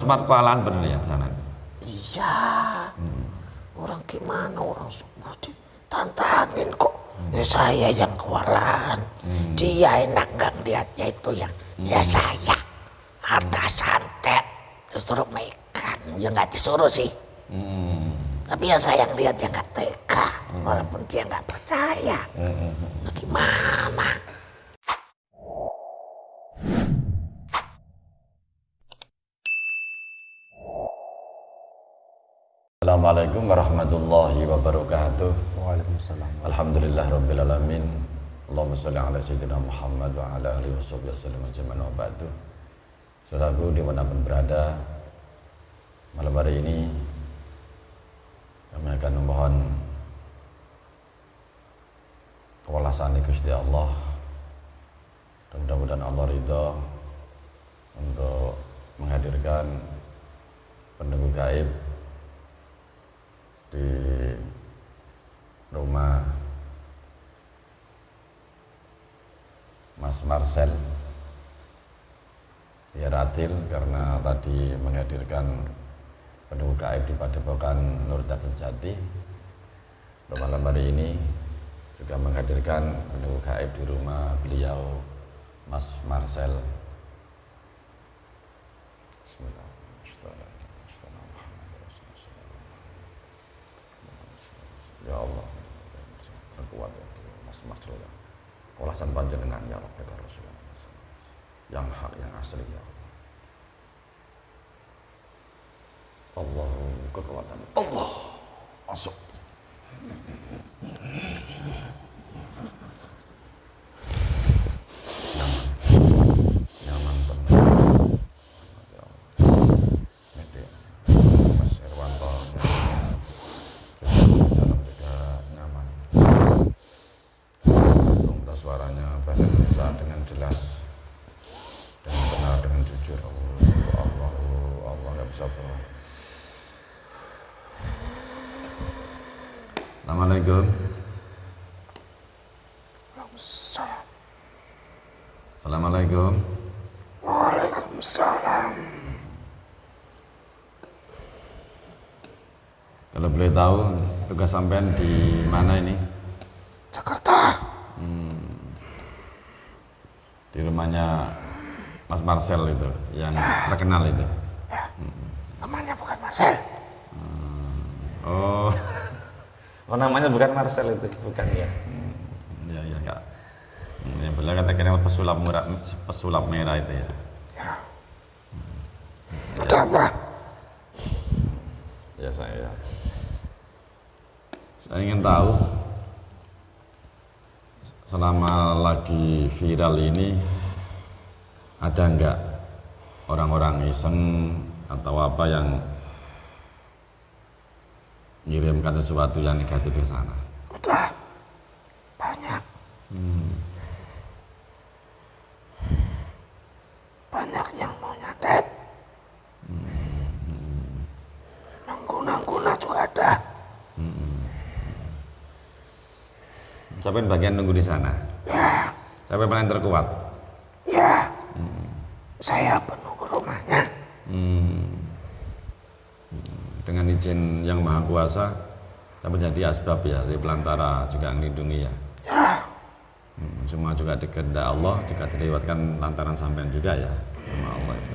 Smart kualaan bener ya sana. Iya. Orang gimana orang semua ditantangin kok. Ya saya yang kewalahan. Dia enak nggak lihatnya itu yang ya saya. Ada santet. Disuruh megang. Ya nggak disuruh sih. Tapi ya saya yang lihat ya nggak tega. Walaupun dia nggak percaya. Nah, gimana? Assalamualaikum warahmatullahi wabarakatuh. Waalaikumsalam. Alhamdulillah rabbil alamin. Allahumma sholli ala sayyidina Muhammad wa ala alihi washabihi wasallam ajma'in wa ba'du. Saudaraku di mana pun berada, malam hari ini kami akan memohon kewalasan Gusti Allah mudah-mudahan Allah ridho untuk menghadirkan penunggu gaib di rumah Mas Marcel Yaratil karena tadi menghadirkan penunggu gaib di Padepokan Nur Sejati malam hari ini juga menghadirkan penunggu gaib di rumah beliau Mas Marcel Ya Allah. Terkuat ya. Mas Marcel ya Kolasan panjenengan ya Rabbi ya Rasulullah. Yang hak yang asli ya Allah. Allah kekuatan. Allah. Masuk nyaman nyaman benar ya Allah Ini Mas Irwanto dalam juga nyaman untuk suaranya bahasa Indonesia dengan jelas dengan benar dengan jujur Allah Allah Allah nggak bisa bohong Assalamualaikum Waalaikumsalam. Assalamualaikum. Waalaikumsalam. kalau boleh tahu tugas sampean di mana ini? Jakarta. di rumahnya Mas Marcel itu yang terkenal itu. Namanya bukan Marcel. oh oh namanya bukan Marcel itu bukan ya ya ya kak yang beliau katakan pesulap merah pesulap merah itu ya. Ya. Ada apa? ya saya saya ingin tahu selama lagi viral ini ada enggak orang-orang iseng atau apa yang mengirimkan sesuatu yang negatif ke sana Udah. Banyak. Banyak yang mau nyatet. Nanggu-nangguna juga ada. sampai bagian nunggu di sana Ya, sampai paling terkuat ya. Saya penunggu rumahnya. Hmm. Dengan izin yang maha kuasa sampai jadi asbab ya di pelantara juga melindungi ya Hmm, semua juga dikehendak Allah juga dilewatkan lantaran sampean juga ya sama Allah itu.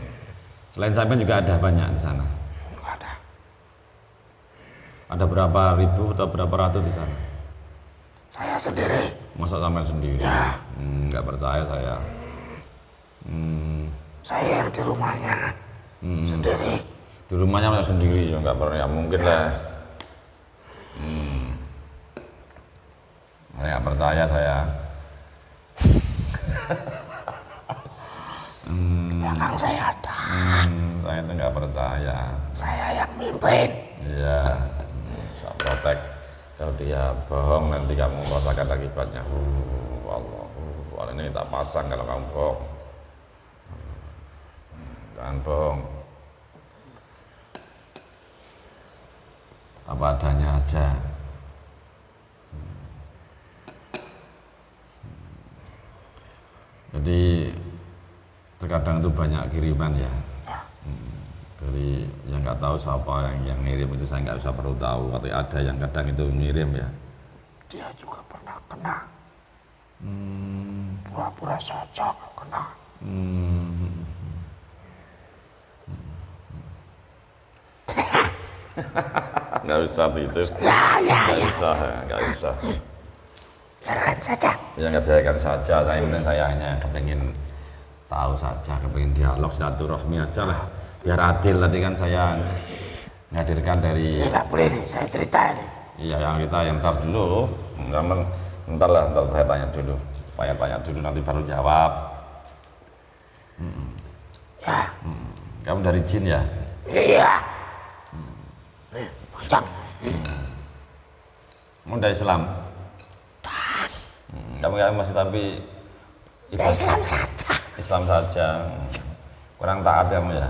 Selain sampean juga ada banyak di sana. ada. Ada berapa ribu atau berapa ratus di sana? Saya sendiri. Masa sampean sendiri? Ya. Hmm, nggak percaya saya. Hmm, Saya yang di rumahnya. Sendiri. Di rumahnya sendiri ya nggak pernah ya mungkin lah. Hmm. Nggak percaya saya. Belakang saya ada. Hmm, saya itu nggak percaya. Saya yang mimpin. Iya, saya protek. Kalau dia bohong nanti kamu merasakan akibatnya. Uh, Allah, uh, ini tak pasang kalau kamu bohong. Jangan bohong. Apa adanya aja. Jadi terkadang itu banyak kiriman ya Hmm, dari nggak tahu siapa yang yang ngirim itu saya nggak usah perlu tahu tapi ada yang kadang itu ngirim ya Dia juga pernah kena. Hmm. Pura-pura saja nggak kena. Nggak usah tuh itu Ya, ya, nggak ya. usah nggak usah. Biarkan saja. ya nggak biarkan saja. Saya kemudian saya hanya kepingin tahu saja kepingin dialog silaturahmi aja lah. Biar adil tadi kan saya menghadirkan dari Ya nggak boleh nih, saya cerita nih. iya yang kita yang ntar dulu. Namun, ntar lah ntar saya tanya dulu. Saya tanya dulu nanti baru jawab. Ya, kamu dari jin ya? Iya. Nih, panjang. kamu dari Islam Hmm, kamu kamu masih tapi Ya ibadah Islam saja. Islam saja kurang taat kamu ya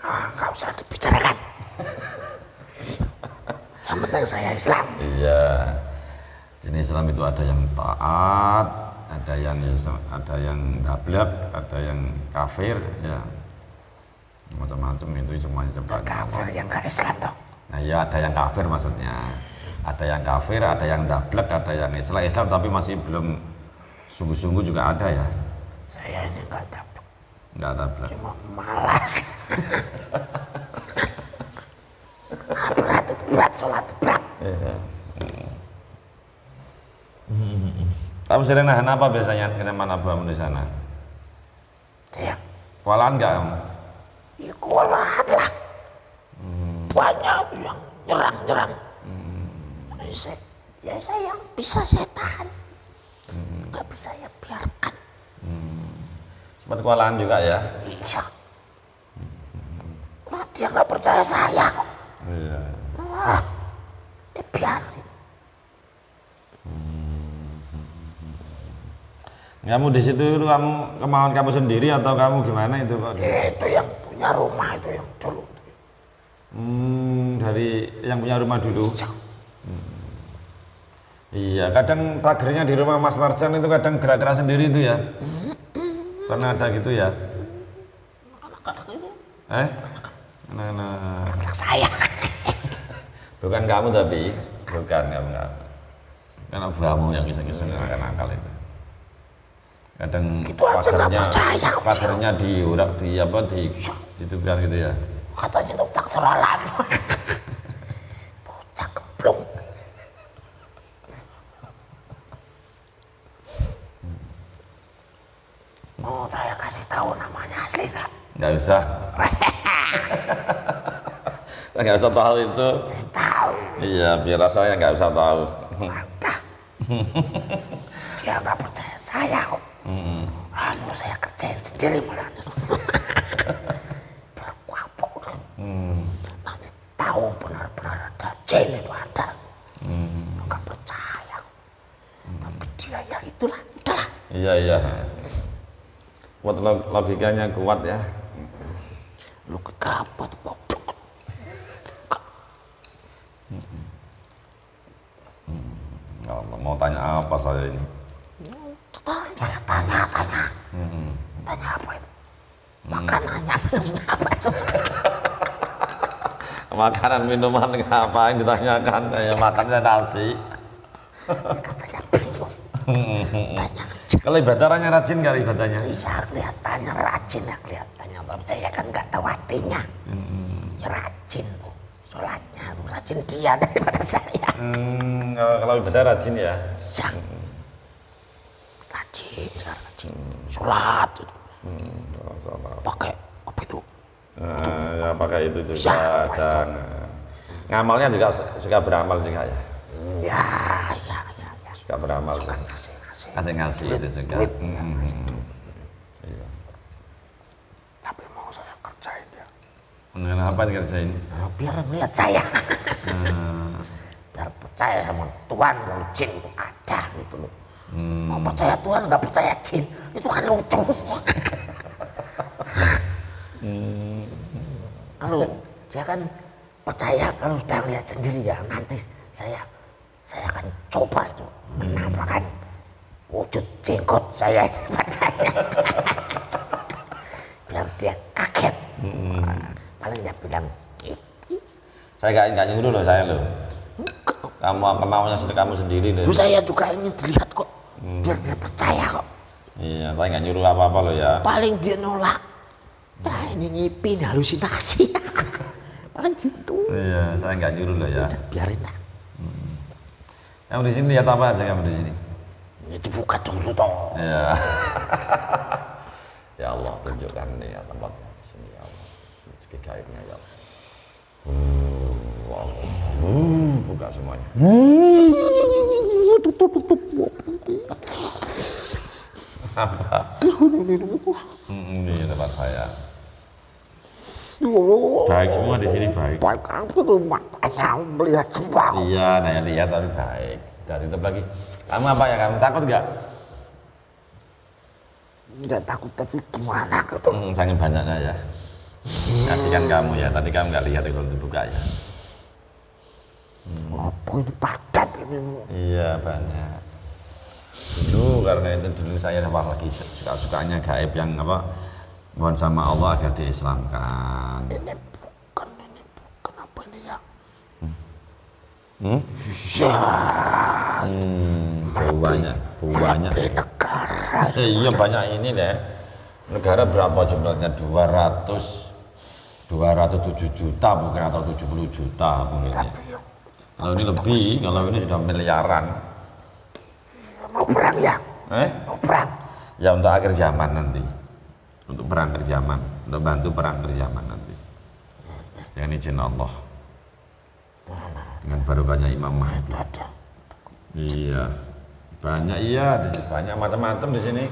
Ah, nggak usah dibicarakan. Yang penting saya Islam. Iya. Jenis Islam itu ada yang taat, ada yang ada yang dablek, ada yang kafir, ya. Macam-macam itu semuanya coba. Kafir yang nggak Islam toh. Nah, ya ada yang kafir maksudnya. Ada yang kafir, ada yang dablek, ada yang Islam, Islam tapi masih belum sungguh-sungguh juga ada ya. Saya ini nggak dapat. Enggak dablek. Cuma malas. berat berat, sholat berat. Kamu sering nahan apa biasanya? Kiriman abang di sana? Saya Kualan enggak kamu? Ya kewalahan lah. Banyak yang nyerang-nyerang. Ini saya, ya saya yang bisa saya tahan. Nggak bisa ya biarkan. Sempat kualan juga ya? Iya. Nah, dia nggak percaya saya. Iya. Wah, dia biarin. Kamu di situ itu kamu kemauan kamu sendiri atau kamu gimana itu Pak? Ya, itu yang punya rumah itu yang dulu. Hmm, dari yang punya rumah dulu. Iya. Iya, kadang pagernya di rumah Mas Marjan itu kadang gerak-gerak sendiri itu ya. Pernah ada gitu ya? Eh? Anak-anak. Anak saya. Bukan kamu tapi, bukan kamu. Kan kamu yang kisah-kisah nakal itu. Kadang Gitu nggak percaya kok, pagernya di urak di apa di itu kan gitu ya. Katanya itu faktor alam. Bocah keblong. Mau saya kasih tahu namanya asli nggak? Nggak usah. nggak usah tahu itu. Saya tahu. Iya, biar saya nggak usah tahu. Dia nggak percaya saya kok. Ah, mau saya kerjain sendiri malah. Biar kapok deh. Nanti tahu benar-benar ada jin itu ada. Nggak percaya. Tapi dia ya itulah, udahlah. Iya iya. Kuat log- logikanya kuat ya. Lu kegapat goblok. Allah, mau tanya apa saya ini? Tanya, tanya, tanya. Tanya apa itu? Makanannya minumnya apa itu? Makanan minuman ngapain ditanyakan? Ya makannya nasi. Katanya bingung. Tanya Kalau ibadahnya rajin nggak ibadahnya? Iya kelihatannya rajin ya kelihatannya Tapi saya kan nggak tahu artinya Ya rajin tuh Sholatnya tuh rajin dia daripada saya Hmm, kalau ibadah rajin ya. Ya Rajin, saya rajin Sholat itu Oh, salah. pakai apa itu Nah, ya pakai itu juga Ya, dan ngamalnya juga su- suka beramal juga ya. Ya, ya, ya, ya Suka beramal. Kan ngasih-ngasih Kasih ngasih itu juga. duit, Hmm, ya, hmm, ngasih hmm. duit. Iya. Tapi mau saya kerjain dia Kenapa dikerjain? Nah, Biar melihat saya Biar percaya sama Tuhan Kalau jin itu ada gitu loh Mau percaya Tuhan nggak percaya jin Itu kan lucu Kalau dia kan percaya kalau sudah melihat sendiri ya nanti saya saya akan coba itu menampakkan wujud jenggot saya ini padanya. dia kaget. Paling dia bilang, Saya nggak nggak nyuruh loh saya loh. Kamu kemauannya sendiri kamu sendiri loh. Saya juga ingin dilihat kok, biar dia percaya kok. Iya, saya nggak nyuruh apa-apa loh ya. Paling dia nolak. Nah ini ngipin halusinasi. Paling gitu. Iya, saya nggak nyuruh loh ya. Udah biarin lah. Kamu di sini lihat apa aja kamu di sini? Itu buka dulu dong. Iya. ya Allah, tunjukkan nih ya tempatnya di sini ya Allah. Rezeki gaibnya ya Allah. Uh, Allah. Uh, buka semuanya. Apa? Hmm, ini tempat saya. Baik semua di sini baik. Baik apa tuh matanya melihat semua. Iya, nah yang lihat tapi baik. Dan itu lagi. Kamu apa ya? Kamu takut nggak? Tidak takut tapi gimana gitu. Hmm, sangat banyaknya ya. Kasihkan kamu ya. Tadi kamu nggak lihat kalau dibuka ya. Apa ini padat ini? Iya banyak. Dulu karena itu dulu saya apa lagi suka-sukanya gaib yang apa mohon sama Allah agar diislamkan. Ini bukan, ini bukan apa ini ya? Hmm? Ya, Hmm, banyak, banyak. negara. Eh, iya banyak ini deh. Negara berapa jumlahnya? 200 207 juta mungkin atau 70 juta mungkin. Tapi Kalau ini lebih, kalau ini sudah miliaran. mau perang ya? Eh? Mau perang? Ya untuk akhir zaman nanti. Untuk perang akhir zaman, untuk bantu perang akhir zaman nanti. Dengan izin Allah. Dengan barokahnya Imam Mahdi. Iya. Banyak iya, banyak macam-macam di sini.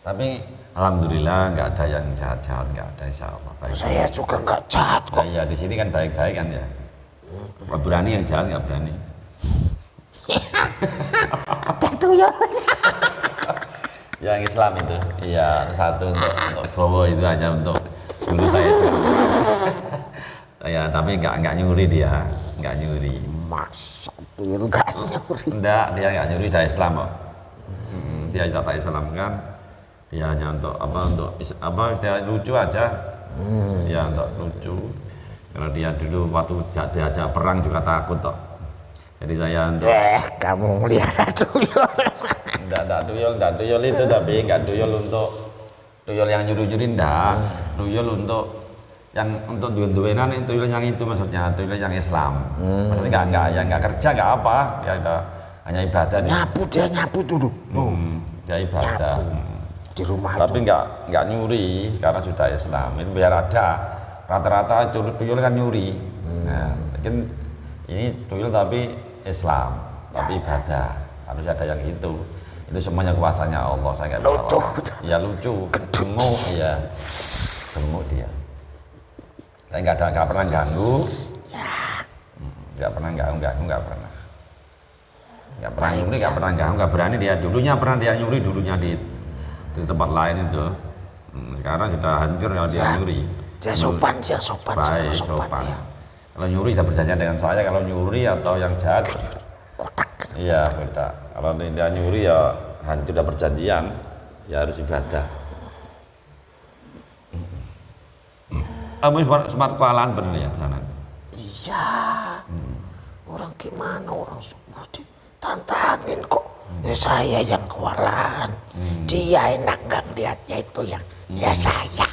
Tapi alhamdulillah nggak ada yang jahat-jahat, nggak ada insya Allah. Baik. Saya juga nggak jahat Nah, kok. iya di sini kan baik-baik kan ya. Nggak berani yang jahat nggak berani. Ada ya. Yang Islam itu, iya satu untuk untuk Bowo itu hanya untuk dulu saya. ya tapi nggak nggak nyuri dia, nggak nyuri. Masa nggak nyuri. Enggak, dia nggak nyuri dari Islam kok. Mm, Dia tak Islam kan. Dia hanya untuk apa untuk apa dia lucu aja. Ya untuk lucu. Karena dia dulu waktu ja- diajak perang juga takut kok. Jadi saya untuk Eh, kamu melihat tuyul. Enggak enggak tuyul, enggak tuyul itu tapi enggak tuyul untuk tuyul yang nyuri-nyuri enggak. Tuyul untuk yang untuk duwe-duwenan itu tuyul yang itu maksudnya, tuyul yang Islam. Maksudnya enggak enggak ya enggak kerja enggak apa, dia ada hanya ibadah Nyapu dia nyapu dulu. Hmm, dia ibadah. Hmm. di rumah Tapi itu. enggak enggak nyuri karena sudah Islam. Itu biar ada rata-rata tuyul tuyul kan nyuri. Nah, mungkin ini tuyul tapi Islam, tapi ibadah. Harus ada yang itu. Itu semuanya kuasanya Allah. Saya enggak bisa. Lucu. Ya lucu, gemuk, ya gemuk dia. Saya enggak ada enggak pernah ganggu. Hmm, Enggak pernah ganggu, ganggu enggak pernah. Enggak pernah nyuri, enggak pernah ganggu, enggak berani dia. Dulunya pernah dia nyuri, dulunya di di tempat lain itu. Hmm, Sekarang sudah hancur kalau dia Ya. nyuri. Dia sopan, dia sopan, Baik, sopan, sopan, ya. Kalau nyuri sudah berjanjian dengan saya, kalau nyuri atau yang jahat. Iya beda. Kalau dia nyuri ya hancur sudah perjanjian, ya harus ibadah. Kamu sempat, sempat kewalahan benar ya sana? Iya. Orang gimana orang semua ditantangin kok. Ya saya yang kewalahan. Dia enak nggak lihatnya itu yang ya saya.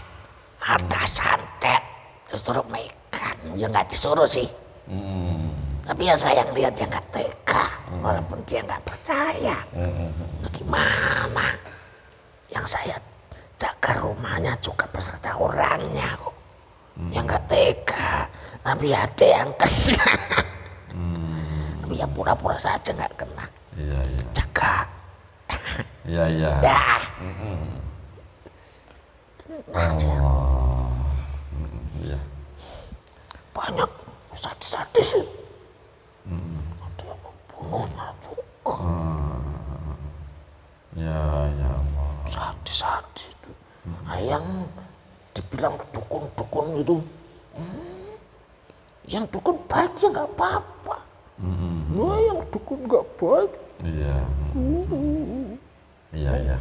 Ada santet. Disuruh megang. Ya nggak disuruh sih. Hmm. Tapi ya saya yang lihat yang nggak tega. Walaupun dia nggak percaya. Nah, gimana? Yang saya jaga rumahnya juga beserta orangnya kok. Yang nggak tega. Tapi ada yang kena. Tapi ya pura-pura saja nggak kena. Iya, iya. Jaga. Iya, iya. Dah. Oh. Iya. Banyak sadis-sadis. Ada yang membunuhnya juga. Ya, ya Allah. Sadis-sadis itu. Yang dibilang dukun-dukun itu. hmm, yang dukun baik ya nggak apa-apa. Nah, yang dukun nggak baik. Iya. Iya, iya.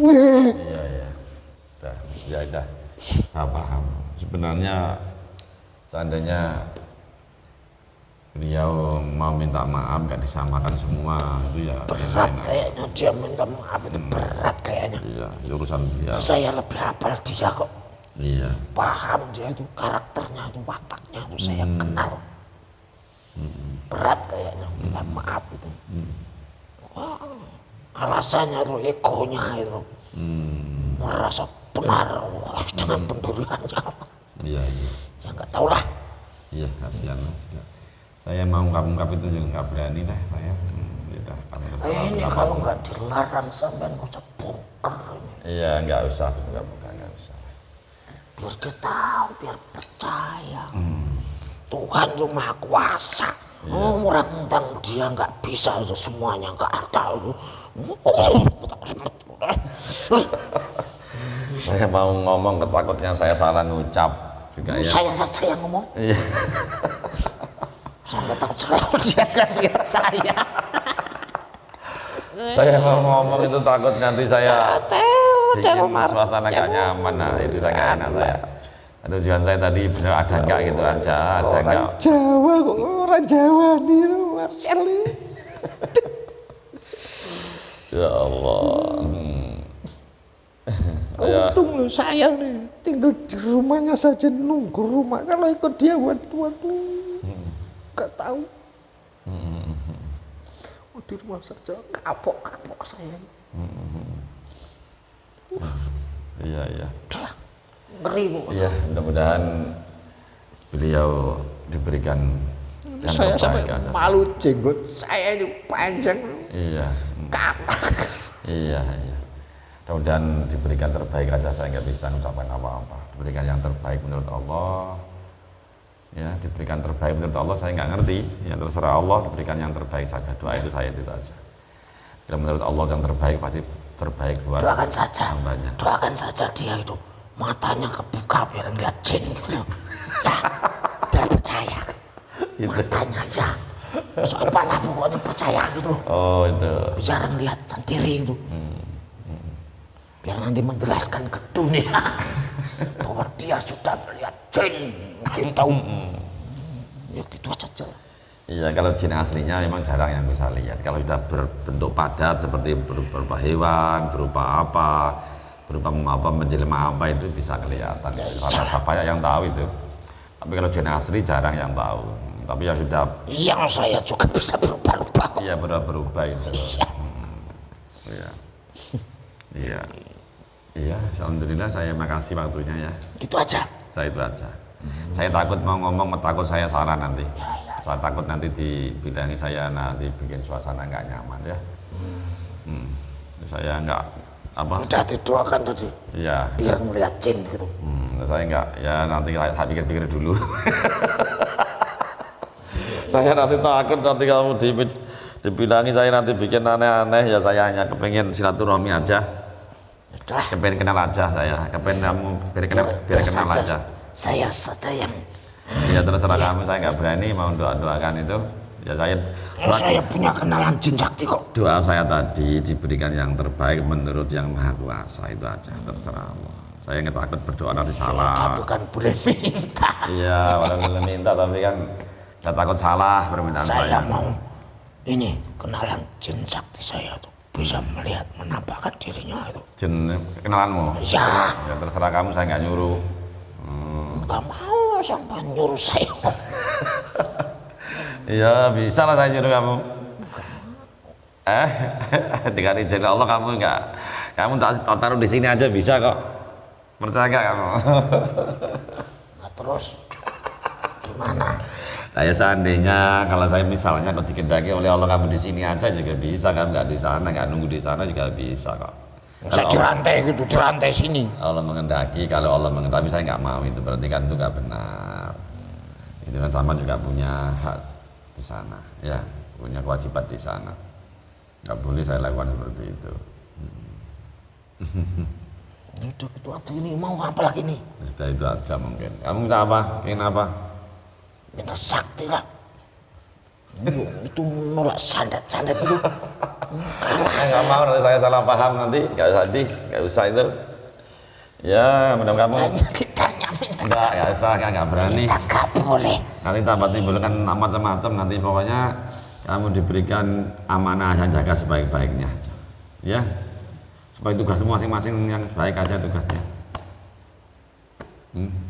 Wih, Iya, iya. Udah, ya udah. Saya paham. Sebenarnya seandainya beliau mau minta maaf nggak disamakan semua. Itu ya berat enak. kayaknya dia minta maaf itu berat kayaknya. Iya, urusan beliau. saya lebih hafal dia kok. Iya. paham dia itu karakternya itu wataknya itu saya kenal. Berat kayaknya minta maaf itu. Wah, alasannya itu egonya itu. Merasa benar. Wah, dengan pendiriannya Iya, iya. ya nggak tahu lah Iya, kasihan. Ya. Saya mau ungkap-ungkap itu juga nggak berani deh saya. Hmm, ya udah, kamu. Eh, ini kalau nggak dilarang sampai nggak usah bongkar Iya, nggak usah tuh, nggak bukan, nggak usah. biar dia tahu biar percaya Tuhan itu maha kuasa oh, orang tentang dia nggak bisa itu semuanya nggak ada itu Saya mau ngomong ketakutnya saya salah ngucap juga ya. saya saja yang ngomong Iya. Saya takut kalau dia nggak lihat saya saya mau ngomong itu takut nanti saya cel cel mar suasana nggak nyaman. Nah, itu nggak enak saya. Tujuan saya tadi benar ada enggak gitu aja, ada enggak. Jawa kok orang Jawa nih Marcel Ya Allah. Hmm. Ya, Untung loh saya nih tinggal di rumahnya saja nunggu rumah. Kalau ikut dia waduh waduh nggak tahu. Oh, di rumah saja kapok kapok saya. iya, iya. Udahlah ngeri bu. Iya, mudah-mudahan beliau diberikan yang saya sampai malu jenggot saya ini panjang Iya, kapok. iya, iya. Mudah-mudahan diberikan terbaik aja. Saya nggak bisa mengucapkan apa-apa. Diberikan yang terbaik menurut Allah. Ya, diberikan terbaik menurut Allah. Saya nggak ngerti. Ya terserah Allah. Diberikan yang terbaik saja. Doa itu saya itu aja. Kalau menurut Allah yang terbaik pasti terbaik buat Doakan saja, hambanya. doakan saja dia itu matanya kebuka biar ngeliat jin gitu. Ya, biar percaya. Gitu. Matanya aja. Soalnya lah pokoknya percaya gitu. Oh itu. Bicara ngeliat sendiri itu. Biar nanti menjelaskan ke dunia bahwa dia sudah melihat jin gitu. Ya gitu aja. Iya, kalau jin aslinya memang jarang yang bisa lihat. Kalau sudah berbentuk padat seperti ber- berupa hewan, berupa apa, berupa apa, menjelma apa itu bisa kelihatan. Karena saya yang tahu itu. Tapi kalau jin asli jarang yang tahu. Tapi yang sudah Yang saya juga bisa berubah-ubah. iya berubah berubah itu. Iya. Iya. Iya. Alhamdulillah saya makasih waktunya ya. Gitu aja. Saya itu aja. Saya takut mau ngomong, takut saya salah nanti. Saya takut nanti dibilangi saya nanti bikin suasana nggak nyaman ya. Hmm. Saya nggak apa? Udah didoakan tadi. Iya. Biar melihat jin gitu. Hmm, saya nggak ya nanti saya pikir-pikir dulu. saya nanti takut nanti kamu di, dibilangi saya nanti bikin aneh-aneh ya saya hanya kepengen silaturahmi aja. Udah. Kepengen kenal aja saya, kepengen kamu biar kenal, biar kenal saja aja. saya saja yang Ya terserah kamu, saya nggak berani mau doa-doakan itu. Ya saya Oh, saya punya kenalan jin sakti kok. doa saya tadi diberikan yang terbaik menurut yang maha kuasa itu aja terserah Allah. Saya nggak takut berdoa nanti salah. Tapi kan boleh minta. Iya, boleh minta tapi kan nggak takut salah permintaan Saya saya. mau ini kenalan jin sakti saya tuh bisa melihat menampakkan dirinya itu. Jen kenalanmu. Ya, Ya terserah kamu, saya nggak nyuruh. Hmm. nggak mau sampai nyuruh saya. Iya bisa lah saya nyuruh kamu. Eh, dengan izin Allah kamu nggak, kamu tak tak taruh di sini aja bisa kok. Percaya nggak kamu? Nah, terus gimana? Nah ya seandainya kalau saya misalnya kalau dikendaki oleh Allah kamu di sini aja juga bisa kan nggak di sana nggak nunggu di sana juga bisa kok. Saya dirantai gitu, dirantai sini. Allah mengendaki kalau Allah mengendaki saya nggak mau itu berarti kan itu nggak benar. Itu kan sama juga punya hak di sana ya punya kewajiban di sana. Nggak boleh saya lakukan seperti itu. Udah gitu aja ini mau apa lagi nih? Sudah itu aja mungkin. Kamu minta apa? Ingin apa? Minta sakti lah. Itu, itu nolak sandat-sandat itu. Kalah Saya nggak mau nanti saya salah paham nanti nggak usah di nggak usah itu Ya, mudah kamu Tanya, ditanya minta. enggak, enggak usah, enggak, enggak berani. Nggak boleh. Nanti tambah timbulkan macam-macam nanti pokoknya kamu diberikan amanah yang jaga sebaik-baiknya aja. Ya. Supaya tugasmu masing-masing yang baik aja tugasnya. Hmm.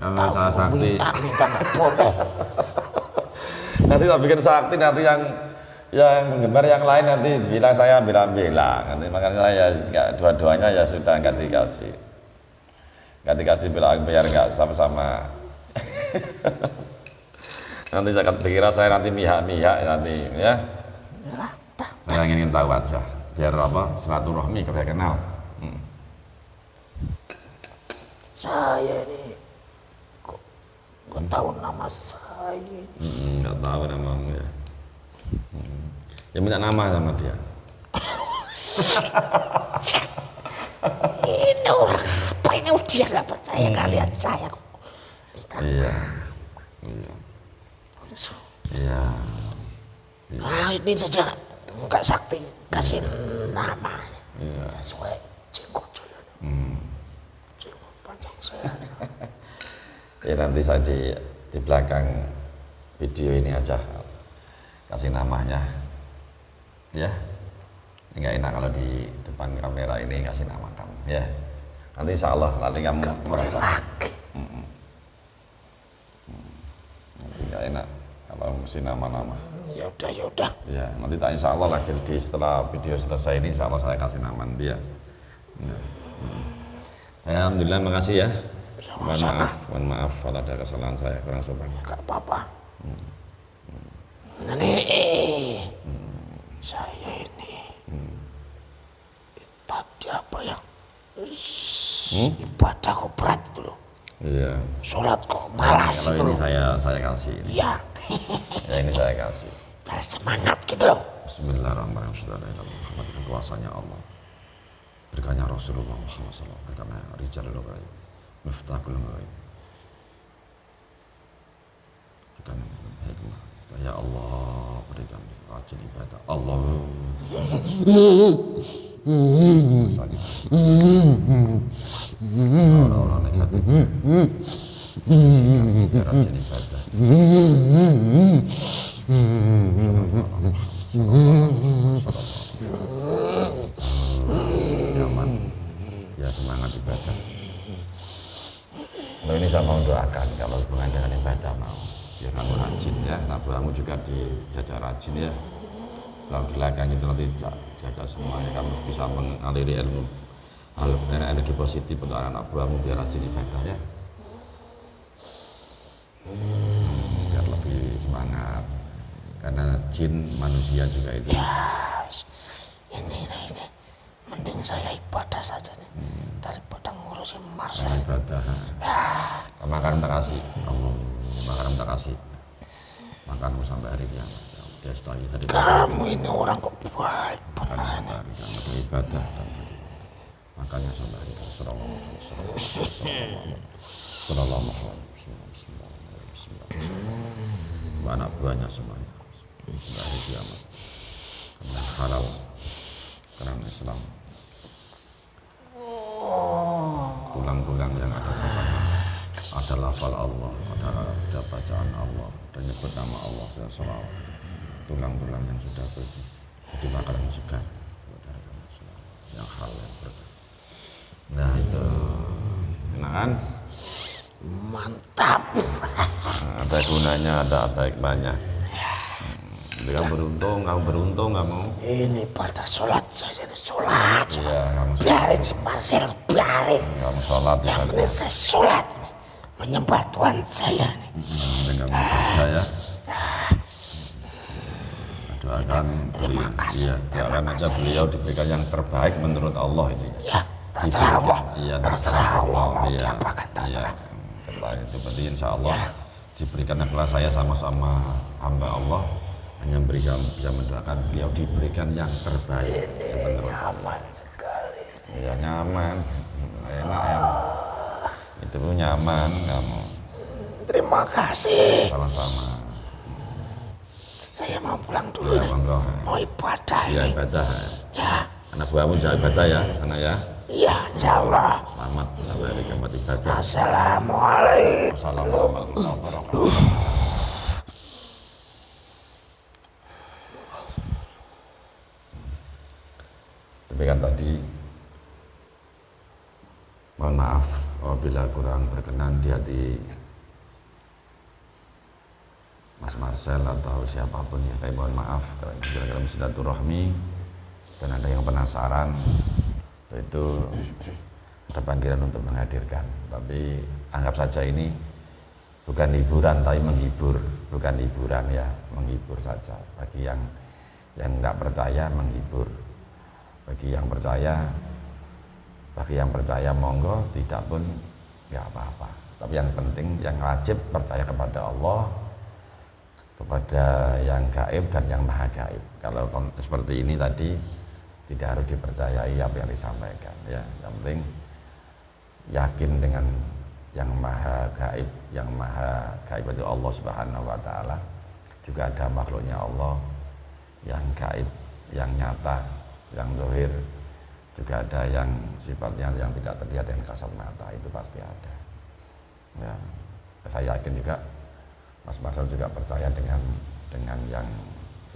Kalau salah sakti, Minta, minta nanti tak bikin sakti nanti yang yang penggemar yang lain nanti bilang saya bilang-bilang nanti makanya saya nggak dua-duanya ya sudah nggak dikasih. Nggak dikasih bilang biar nggak sama-sama. Nanti saya dikira saya nanti mihak-mihak nanti ya. Saya ingin tahu aja biar apa silaturahmi biar kenal. Hmm. Saya ini nggak tahu nama saya. Hmm, nggak tahu namamu ya Hmm. ya minta nama sama dia Ini orang apa ini dia nggak percaya nggak lihat saya. Minta iya iya iya Nah, ini saja nggak sakti kasih nama Iya. sesuai jenggot saya. Jenggot panjang saya. ya nanti saya di di belakang video ini aja. Kasih namanya. Ya. Nggak enak kalau di depan kamera ini kasih nama kamu. Ya. Nanti insya Allah nanti kamu merasa. Lagi. nanti nggak enak kalau mesti nama-nama. Ya udah, ya udah. ya nanti tak insya Allah lah jadi setelah video selesai ini insya Allah saya kasih nama dia ya. Hmm. Ya, Alhamdulillah makasih ya mohon maaf mohon maaf kalau ada kesalahan saya kurang sopan. Nggak apa-apa. Nah, nih, saya ini tadi apa ya? Ibadah kok berat itu loh. iya. Sholat kok malas kalau itu ini loh. saya saya kasih ini. Ya, ya ini saya kasih. Biar semangat gitu loh. Bismillahirrahmanirrahim. Dengan kuasanya Allah. Berkanya Rasulullah Muhammad SAW Berkanya Rijalul Ghaib Miftahul Ghaib Berkanya hikmah Ya Allah berikan rajin ibadah Allah ya semangat ibadah Nah, ini saya mau doakan kalau hubungan dengan ibadah mau. Ya kamu rajin ya. Kamu juga dijajar rajin ya. Kalau di belakang itu nanti ja- jajar semuanya kamu bisa mengaliri ilmu hal energi positif untuk anak buahmu biar rajin ibadah ya. Hmm, biar lebih semangat. Karena jin manusia juga itu. Ini, ini, mending saya ibadah saja nih. Daripada ngurusin Marcel. ibadah. Makan tak kasih Allah makan tak kasih makanmu sampai hari kiamat. Ya setelah tadi Kamu ini orang kok baik makan sampai hari kiamat. Ibadah. Dan makannya sampai hari kiamat. Sallallahu alaihi wasallam. Sallallahu alaihi wasallam anak buahnya semuanya. Sampai hari kiamat. Karena halal. Karena Islam tulang-tulang yang ada di sana ada lafal Allah, ada, ada bacaan Allah, dan nyebut nama Allah dan salawat. Tulang-tulang yang sudah ber, jadi makanan segar yang hal yang berkah. Nah itu, enak kan? Mantap. Nah, ada gunanya, ada ada hikmahnya. Kamu beruntung, kamu beruntung kamu. Ini pada sholat saja nih sholat. sholat. Iya, kamu Biarin si Marcel, biarin. kamu sholat ya. Yang penting saya sholat ini. Menyembah Tuhan saya nih. dengan ibadah ya. Doakan Terima kasih, Iya, terima aja kasih. beliau diberikan yang terbaik menurut Allah itu. ya. Ya, terserah Allah. Iya, Terserah Allah mau Iya, diapakan, terserah. Iya, terserah itu berarti insya Allah diberikan kepada saya sama-sama hamba Allah hanya berikan bisa mendoakan beliau diberikan yang terbaik yang menurut Aman sekali. ya nyaman enak ya itu pun nyaman kamu Terima kasih. sama-sama Saya mau pulang dulu ya monggo Mau ibadah ya ini. ibadah Ya, anak buahmu jangan ibadah ya anak ya Iya, insya Allah. Selamat sampai hari kiamat ibadah. Assalamualaikum. Wassalamualaikum warahmatullahi wabarakatuh. Demikian tadi mohon maaf apabila kurang berkenan di hati Mas Marcel atau siapa pun ya kami mohon maaf kalau kira-kira silaturahmi dan ada yang penasaran itu ada panggilan untuk menghadirkan. Tapi anggap saja ini bukan hiburan tapi menghibur bukan hiburan ya menghibur saja. Bagi yang yang nggak percaya menghibur. Bagi yang percaya bagi yang percaya monggo. Tidak pun nggak apa-apa. Tapi yang penting yang wajib percaya kepada Allah kepada yang gaib dan yang maha gaib. Kalau seperti ini tadi tidak harus dipercayai apa yang disampaikan ya. Yang penting yakin dengan yang maha gaib yang maha gaib itu Allah subhanahu wa ta'ala. Juga ada makhluknya Allah yang gaib yang nyata yang dohir juga ada yang sifatnya yang tidak terlihat dengan kasat mata itu pasti ada. Ya. Saya yakin juga Mas Marcel juga percaya dengan dengan yang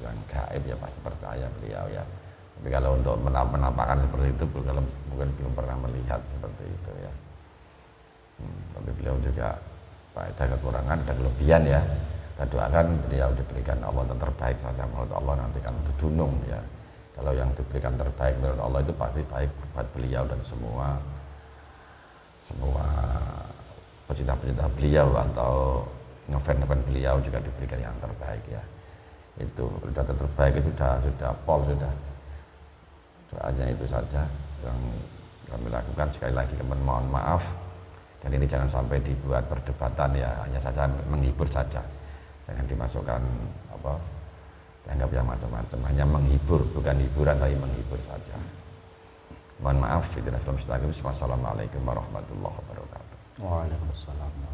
yang gaib ya pasti percaya beliau ya. Tapi kalau untuk menampakkan seperti itu kalau mungkin belum pernah melihat seperti itu ya. Hmm, tapi beliau juga ada kekurangan ada kelebihan ya. Kita doakan beliau diberikan Allah yang terbaik saja menurut Allah nanti kan dunung ya kalau yang diberikan terbaik menurut Allah itu pasti baik buat beliau dan semua semua pecinta-pecinta beliau atau ngefan-ngefan beliau juga diberikan yang terbaik ya. Itu sudah terbaik itu sudah sudah pol sudah. Doanya itu saja yang kami lakukan. Sekali lagi kami mohon maaf. Dan ini jangan sampai dibuat perdebatan ya hanya saja menghibur saja. Jangan dimasukkan apa dianggap yang macam-macam. Hanya menghibur bukan hiburan tapi menghibur saja. Mohon maaf itu film Wassalamualaikum warahmatullahi wabarakatuh. Waalaikumsalam